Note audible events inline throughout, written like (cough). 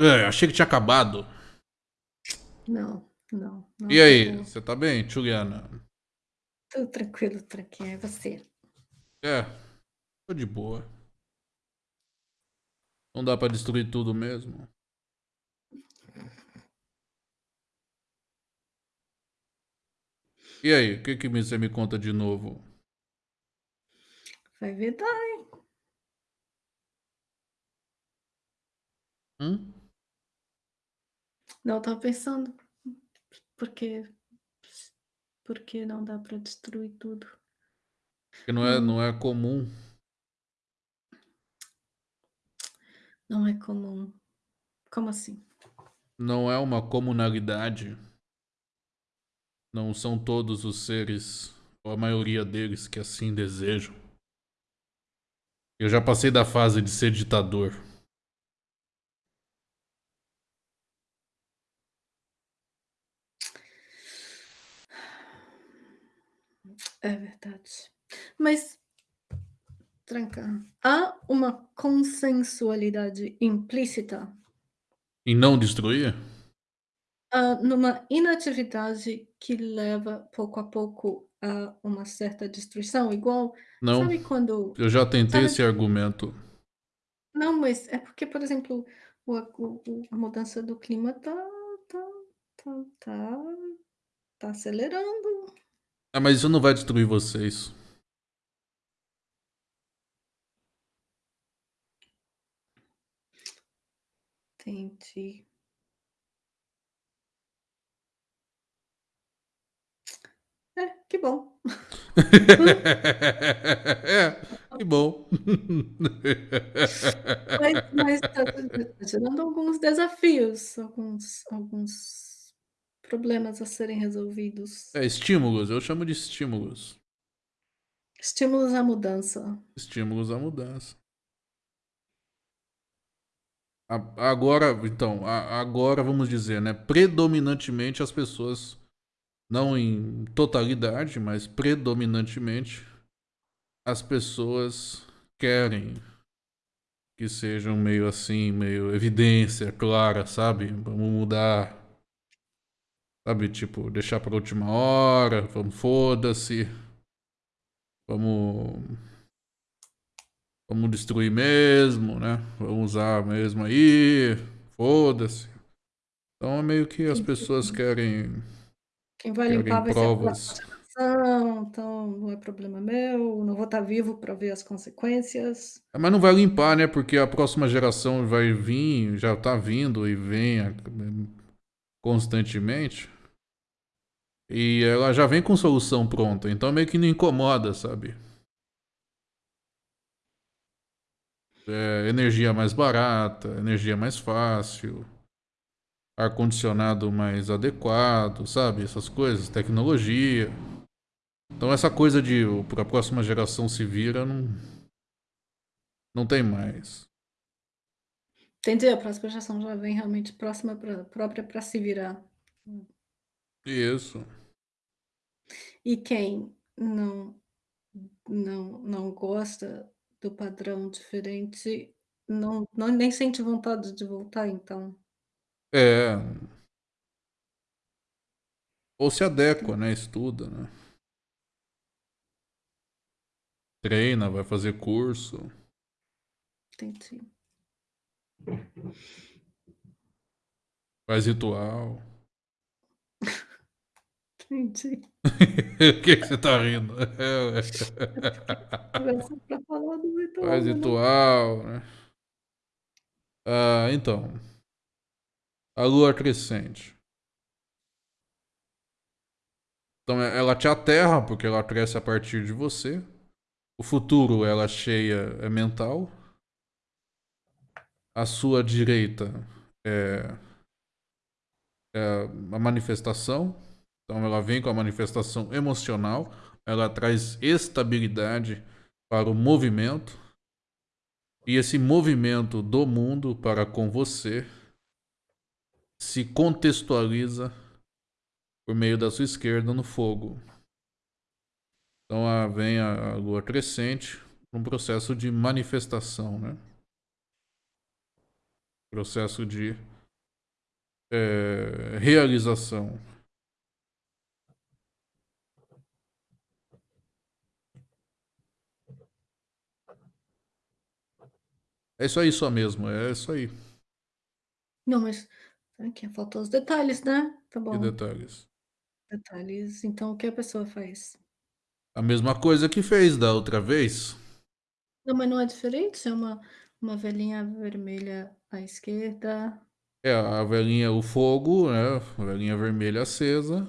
É, achei que tinha acabado. Não, não. não E aí, acabou. você tá bem, Juliana? Tudo tranquilo, tranquilo. É você? É, tô de boa. Não dá pra destruir tudo mesmo. E aí, o que, que você me conta de novo? Vai ver, hein? Hum? Não, eu tava pensando. Por que... Por que não dá pra destruir tudo? Que não é, não é comum. Não é comum. Como assim? Não é uma comunalidade. Não são todos os seres, ou a maioria deles, que assim desejam. Eu já passei da fase de ser ditador. É verdade. Mas, Tranca, há uma consensualidade implícita? Em não destruir? Uh, numa inatividade que leva pouco a pouco a uma certa destruição, igual, Não. sabe quando Eu já tentei sabe esse argumento. Não, mas é porque, por exemplo, o o a mudança do clima tá tá tá tá tá acelerando. Ah, mas isso não vai destruir vocês. Entendi. É, que bom. É, (laughs) que bom. Mas mas tá tá gerando alguns desafios, alguns alguns problemas a serem resolvidos. É, estímulos, eu chamo de estímulos. Estímulos à mudança. Estímulos à mudança. A agora, então, a agora vamos dizer, né, predominantemente as pessoas, não em totalidade, mas predominantemente, as pessoas querem que sejam meio assim, meio evidência clara, sabe? Vamos mudar. Sabe, tipo, deixar pra última hora, vamos, foda-se. Vamos. Vamos destruir mesmo, né? Vamos usar mesmo aí. Foda-se. Então é meio que as pessoas querem. Quem vai querem limpar vai ser a provas. próxima geração, então não é problema meu, não vou estar vivo pra ver as consequências. Mas não vai limpar, né? Porque a próxima geração vai vir, já tá vindo e vem constantemente. E ela já vem com solução pronta, então meio que não incomoda, sabe? É, energia mais barata, energia mais fácil, ar-condicionado mais adequado, sabe? Essas coisas, tecnologia. Então essa coisa de para a próxima geração se vira não não tem mais. Entendi, a próxima geração já vem realmente próxima pra própria para se virar. Isso. E quem não não não gosta do padrão diferente, não não nem sente vontade de voltar então? É. Ou se adequa, né, estuda, né. Treina, vai fazer curso. Entendi. Faz ritual. (laughs) Entendi. (laughs) O que que você tá rindo? ritual, Faz não ritual, né. Ah, então. A lua crescente. Então ela te aterra, porque ela cresce a partir de você. O futuro, ela cheia, é mental. A sua direita é, é a manifestação. Então ela vem com a manifestação emocional. Ela traz estabilidade para o movimento. E esse movimento do mundo para com você se contextualiza por meio da sua esquerda no fogo. Então vem a, a lua crescente, um processo de manifestação, né? Processo de é, realização. É isso aí só mesmo, é isso aí. Não, mas aqui faltou os detalhes, né? Tá Que bom. detalhes? Detalhes, então o que a pessoa faz? A mesma coisa que fez da outra vez. Não, mas não é diferente? É uma uma velinha vermelha à esquerda. É, a velinha, o fogo, né? A velinha vermelha acesa.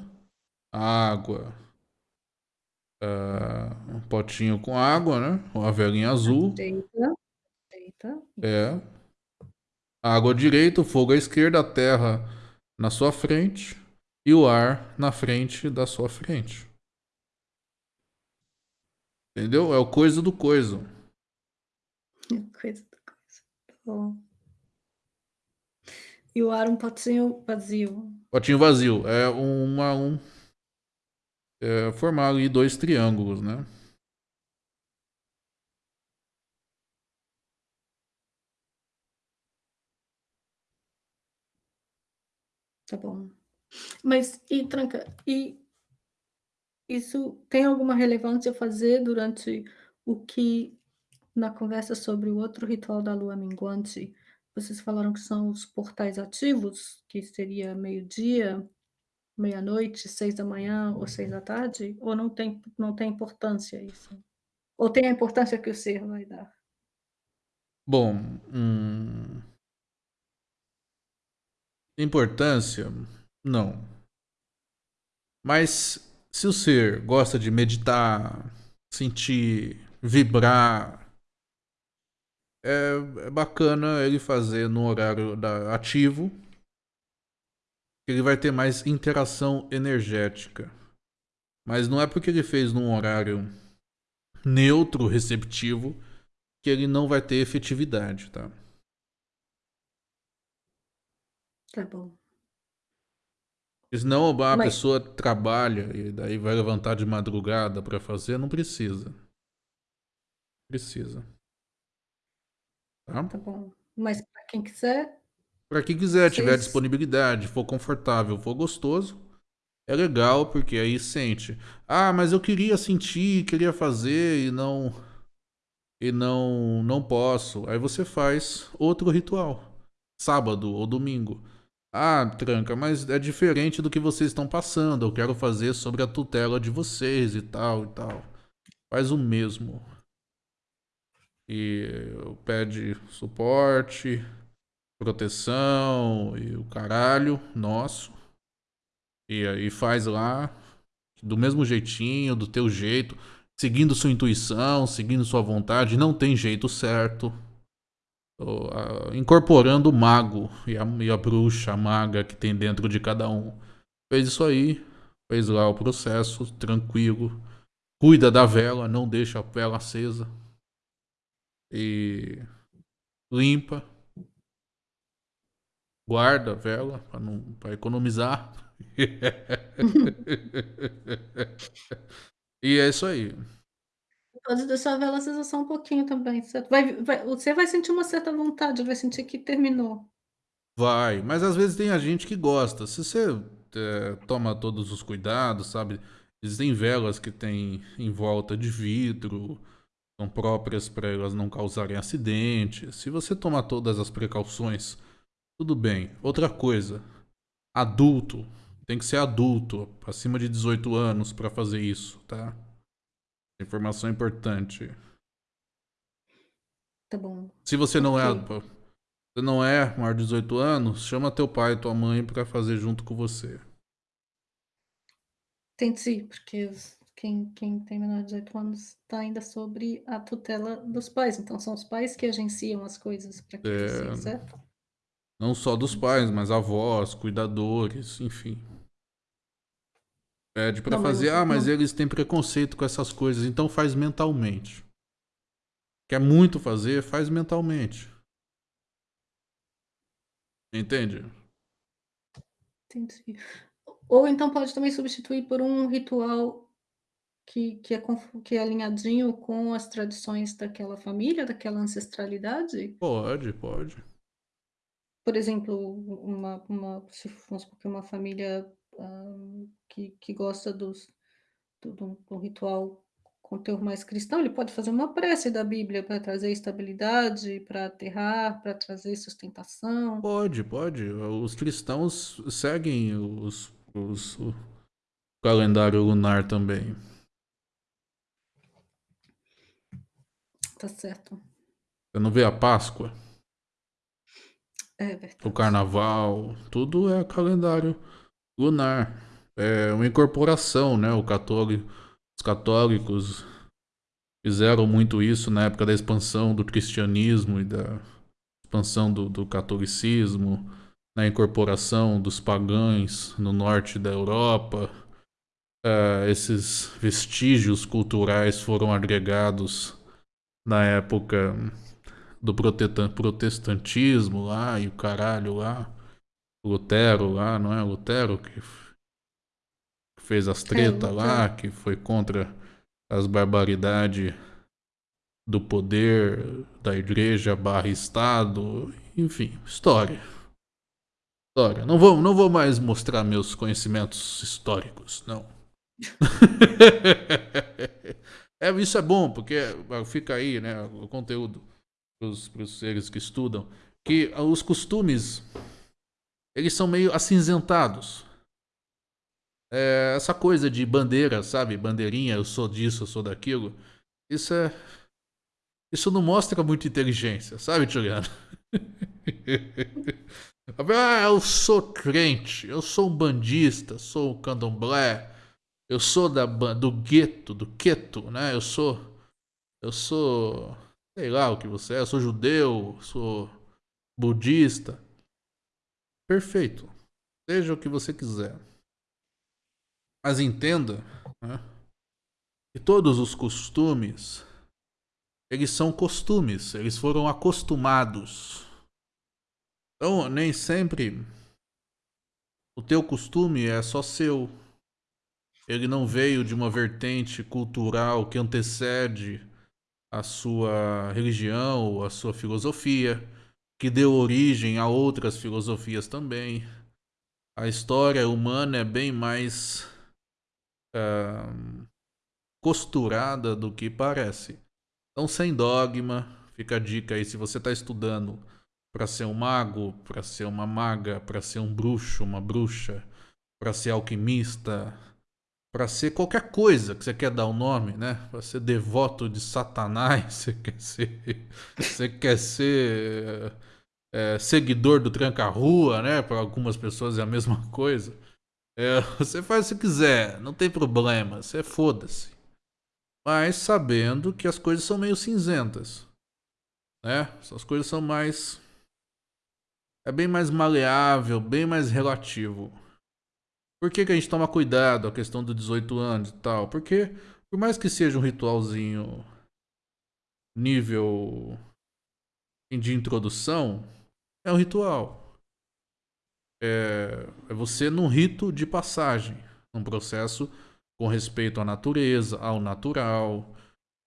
A água. Uh, um potinho com água, né? Uma velinha azul. Direita, direita. É. A água direita, o fogo à esquerda, a terra na sua frente e o ar na frente da sua frente. Entendeu? É o coisa do coisa. Coisa do coisa. Bom. E o ar um potinho vazio. Potinho vazio. É uma, um, é, formar ali dois triângulos, né? Tá bom. Mas e tranca, e isso tem alguma relevância fazer durante o que na conversa sobre o outro ritual da lua minguante, vocês falaram que são os portais ativos, que seria meio-dia, meia-noite, 6h ou 6h? Ou não tem não tem importância isso? Ou tem a importância que o ser vai dar? Bom, hum Importância? Não. Mas se o ser gosta de meditar, sentir, vibrar, é, é bacana ele fazer no horário da, ativo. Ele vai ter mais interação energética. Mas não é porque ele fez num horário neutro, receptivo, que ele não vai ter efetividade, tá? Tá bom. Senão a Mas pessoa trabalha e daí vai levantar de madrugada para fazer, não precisa. Precisa. Tá? Tá bom. Mas para quem quiser Para quem quiser, tiver Vocês disponibilidade, for confortável, for gostoso, é legal porque aí sente. Ah, mas eu queria sentir, queria fazer e não e não não posso. Aí você faz outro ritual, sábado ou domingo. Ah, tranca, mas é diferente do que vocês estão passando. Eu quero fazer sobre a tutela de vocês e tal e tal. Faz o mesmo. E pede suporte, proteção e o caralho nosso. E aí faz lá do mesmo jeitinho, do teu jeito, seguindo sua intuição, seguindo sua vontade, não tem jeito certo incorporando o mago e a, e a bruxa, a maga que tem dentro de cada um. Fez isso aí, fez lá o processo, tranquilo. Cuida da vela, não deixa a vela acesa. E limpa. Guarda a vela para economizar. (laughs) e é isso aí. Pode deixar a vela acesa só um pouquinho também, certo? Vai vai você vai sentir uma certa vontade, vai sentir que terminou. Vai, mas às vezes tem a gente que gosta. Se você eh, toma todos os cuidados, sabe? Existem velas que tem em volta de vidro, são próprias para elas não causarem acidentes. Se você tomar todas as precauções, tudo bem. Outra coisa, adulto, tem que ser adulto, acima de 18 anos para fazer isso, tá? Informação importante. Tá bom. Se você não é, você não é maior de 18 anos, chama teu pai e tua mãe pra fazer junto com você. Entendi, porque os quem quem tem menor de 18 anos tá ainda sobre a tutela dos pais, então são os pais que agenciam as coisas pra que É, precise, certo? não só dos pais, mas avós, cuidadores, enfim. Pede mas fazer, ah, mas não eles têm preconceito com essas coisas, então faz mentalmente. Quer muito fazer, faz mentalmente. Entende? Entendi. Ou então pode também substituir por um ritual que que é que é alinhadinho com as tradições daquela família, daquela ancestralidade? Pode, pode. por exemplo, uma uma se que uma família, hã, que que gosta dos do do do ritual com teor mais cristão, ele pode fazer uma prece da Bíblia para trazer estabilidade, para aterrar, para trazer sustentação. Pode, pode. Os cristãos seguem os os o calendário lunar também. Tá certo. Você não vê a Páscoa? É O verdade. carnaval, tudo é calendário lunar. É uma incorporação, né, o católico os católicos fizeram muito isso na época da expansão do cristianismo e da expansão do do catolicismo, na incorporação dos pagães no norte da Europa. Ah, esses vestígios culturais foram agregados na época do protestantismo lá e o caralho lá. Lutero lá, não é Lutero que fez as É, treta lá, que foi contra as barbaridade do poder da igreja barra estado, enfim, história. História. Não vou não vou mais mostrar meus conhecimentos históricos, não. (laughs) É, isso é bom, porque fica aí, né, o conteúdo para os seres que estudam, que os costumes, eles são meio acinzentados. Eh, essa coisa de bandeira, sabe, bandeirinha, eu sou disso, eu sou daquilo, isso é isso não mostra muita inteligência, sabe, Juliano? (laughs) "Ah, eu sou crente, eu sou umbandista, sou candomblé, eu sou da do gueto, do queto, né, eu sou eu sou sei lá o que você é, eu sou judeu, sou budista". Perfeito, seja o que você quiser. Mas entenda, né, que todos os costumes, eles são costumes, eles foram acostumados. Então, nem sempre o teu costume é só seu. Ele não veio de uma vertente cultural que antecede a sua religião a sua filosofia, que deu origem a outras filosofias também. A história humana é bem mais, hã, costurada do que parece. Então, sem dogma, fica a dica aí, se você tá estudando pra ser um mago, pra ser uma maga, pra ser um bruxo, uma bruxa, pra ser alquimista, pra ser qualquer coisa que você quer dar o nome, né, pra ser devoto de satanás, (laughs) você quer ser você quer ser, eh, seguidor do tranca-rua, né, pra algumas pessoas é a mesma coisa. Eh, você faz o que quiser, não tem problema, você foda-se. Mas sabendo que as coisas são meio cinzentas, né, essas coisas são mais é bem mais maleável, bem mais relativo. Por que que a gente toma cuidado, a questão do 18 anos e tal? Porque, por mais que seja um ritualzinho nível de introdução, é um ritual. É é você num rito de passagem, num processo com respeito à natureza, ao natural,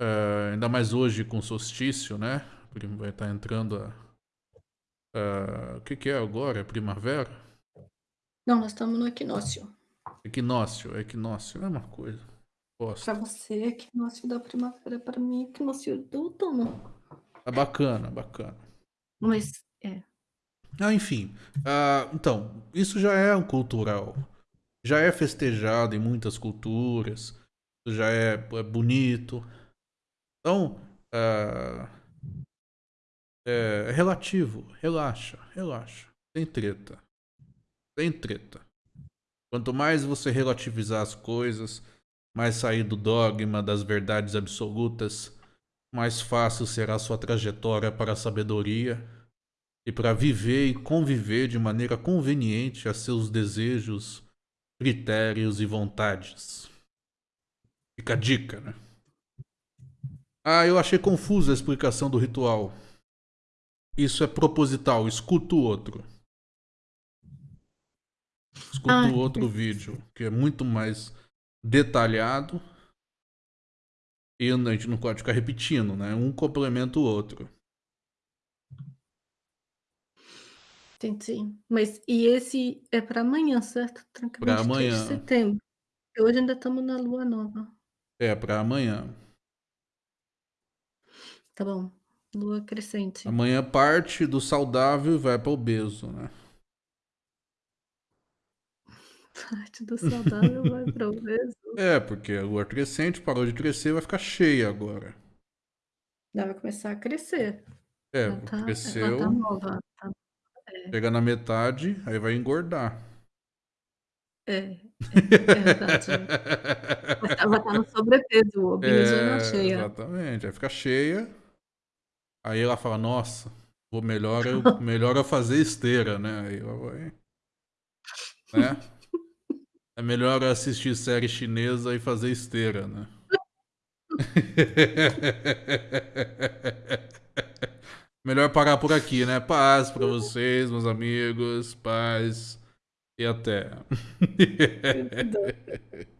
hã, ainda mais hoje com solstício, né, porque vai estar entrando a hã, o que que é agora? É primavera? Não, nós estamos no equinócio. Equinócio, equinócio, é a mesma coisa, bosta. Pra você é equinócio da primavera, pra mim é equinócio do outono. É bacana, bacana. Mas é. Ah, enfim, ah, então, isso já é um cultural, já é festejado em muitas culturas, já é é bonito. Então, ah é relativo, relaxa, relaxa, sem treta, sem treta. Quanto mais você relativizar as coisas, mais sair do dogma das verdades absolutas, mais fácil será sua trajetória para a sabedoria e pra viver e conviver de maneira conveniente a seus desejos, critérios e vontades. Fica a dica, né. Ah, eu achei confusa a explicação do ritual. Isso é proposital, escuta o outro. Escuta Ah, o outro perfeito. vídeo, que é muito mais detalhado e a gente não pode ficar repetindo, né, um complementa o outro. Entendi. Mas e esse é para amanhã, certo? Para 23 de amanhã. setembro. Hoje ainda estamos na lua nova. É, para amanhã. Tá bom. Lua crescente. Amanhã parte do saudável e vai para obeso, né? Parte do saudável vai (laughs) para obeso. É, porque a lua crescente parou de crescer vai ficar cheia agora. Ela vai começar a crescer. É, Ela tá ela cresceu, tá nova, tá é. chega na metade, aí vai engordar. É, (laughs) é, é verdade. Vai tá vai estar no sobrepeso, o é na É, cheia. exatamente. Vai ficar cheia. Aí ela fala, nossa, vou melhor eu, (laughs) melhor eu fazer esteira, né? Aí ela vai. Né? É melhor assistir série chinesa e fazer esteira, né? (laughs) melhor parar por aqui, né? Paz pra vocês, meus amigos. Paz. E até. (laughs)